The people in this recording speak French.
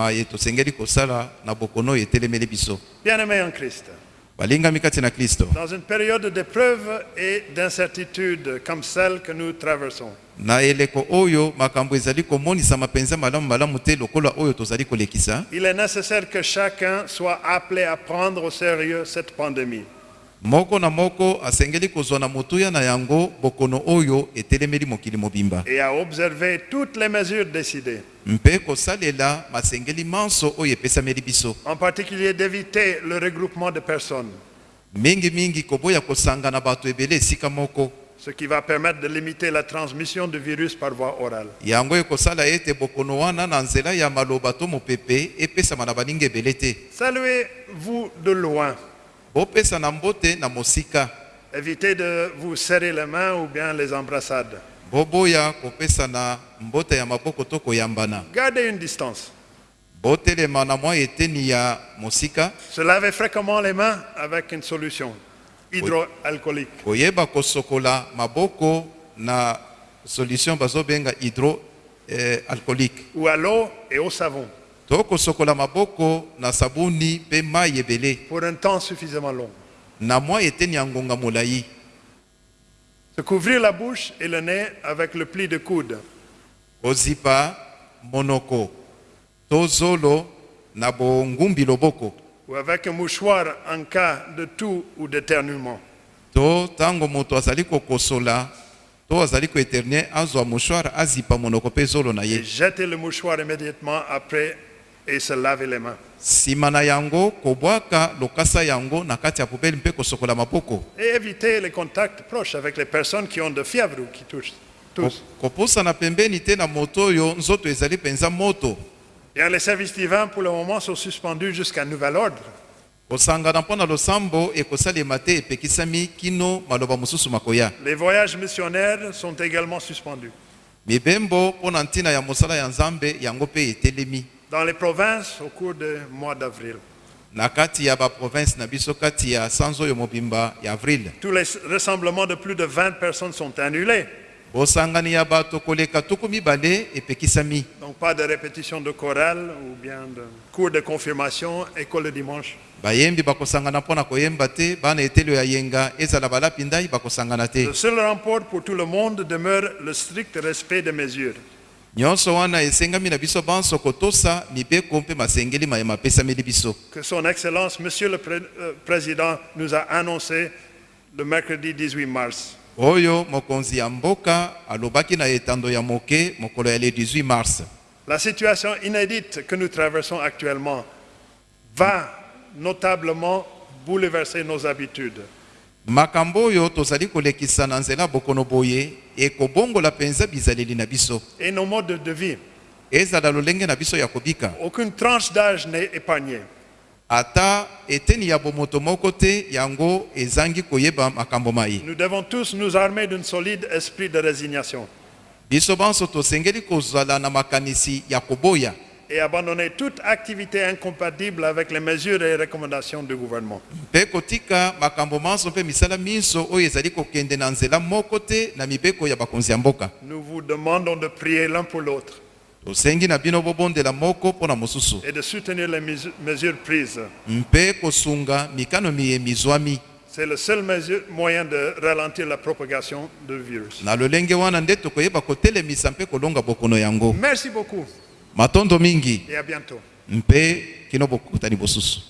maye tosengeli kosala na bokono oyo etelemeli biso. Bien-aimés en Christ, balingami kati na kristo dans une période d'épreuve et d'incertitude comme celle que nous traversons, na eleko oyo makambo ezali komonisama mpenza malamu malamu te lokola oyo tozali kolekisa. Il est nécessaire que chacun soit appelé à prendre au sérieux cette pandémie. Moko na moko asengeli kozwa na motuya na yango bokono oyo etelemeli mokili mobimba. Et à observer toutes les mesures décidées, mpe kosalela masengeli manso oyo epesameli biso. En particulier d'éviter le regroupement de personnes, mingimingi koboya kosanga na bato ebele esika moko. Ce qui va permettre de limiter la transmission du virus par voie orale. yango ekosala ete bokono wana na nzela ya maloba to mopepe epesama na baninga ebele te. Saluez-vous de loin. Évitez de vous serrer les mains ou bien les embrassades. Gardez une distance. Se laver fréquemment les mains avec une solution hydroalcoolique. koyeba kosokola maboko na solution bazobenga hydro alcoolique ou à l'eau et au savon to kosokola maboko na sabuni mpe mai ebele pour un temps suffisamment long. na mwa eteni ya ngonga molai Se couvrir la bouche et le nez avec le pli de coude. kozipa monoko to zolo na bongumbi loboko ou avec un mouchoir en cas de toux ou d'éternuement. to ntango moto azali kokosola to azali koeterne azwa mouchoir azipa monoko mpe zolo na Et ye jeter le mouchoir immédiatement après et se laver les mains. nsima na yango kobwaka lokasa yango na kati ya pubeli mpe kosokola maboko Et éviter les contacts proches avec les personnes qui ont de fièvre ou qui touchent. Tous. Ko- kopusana pembeni te na moto oyo nzoto ezali mpenza moto Bien, les services divins pour le moment sont suspendus jusqu'à nouvel ordre. kosangana mpo na losambo ekosalema te epekisami kino maloba mosusu makoya Les voyages missionnaires sont également suspendus. mibembo mpo na ntina ya mosala ya nzambe yango mpe etelemi Dans les provinces au cours du mois d'avril. Tous les rassemblements de plus de 20 personnes sont annulés. Donc pas de répétition de chorale ou bien de cours de confirmation, école le dimanche. Le seul remport pour tout le monde demeure le strict respect des mesures. Nyonso wana esengami na biso banso kotosa mibeko mpe masengeli mayema apesameli biso Que son Excellence, Monsieur le Pré- euh, Président, nous a annoncé le mercredi 18 mars. oyo mokonzi ya mboka alobaki na etando ya moke mokolo ya le 18 mars La situation inédite que nous traversons actuellement va notablement bouleverser nos habitudes. Makambo oyo tozali kolekisa na nzela bokono boye ekobongola mpenza bizaleli na biso. Et nos modes de vie. ezala lolenge na biso ya kobika. Aucune tranche d'âge n'est épargnée. ata eteni ya bomoto moko te yango ezangi koyeba makambo mai. Nous devons tous nous armer d'un solide esprit de résignation. Biso banso tosengeli kozala na makanisi ya koboya et abandonner toute activité incompatible avec les mesures et recommandations du gouvernement. mpe kotika makambo manso mpe misala minso oyo ezali kokende na nzela moko te na mibeko ya bakonzi ya mboka Nous vous demandons de prier l'un pour l'autre tosengi na bino bobondela moko mpo na mosusu et de soutenir les mesu- mesures prises. mpe kosunga mikano miyemi zwami C'est le seul mesure- moyen de ralentir la propagation du virus. na lolenge wana nde tokoyeba kotelemisa mpe kolonga bokono yango Merci beaucoup matondo mingi et à bientôt. mpe kino bokutani bosusu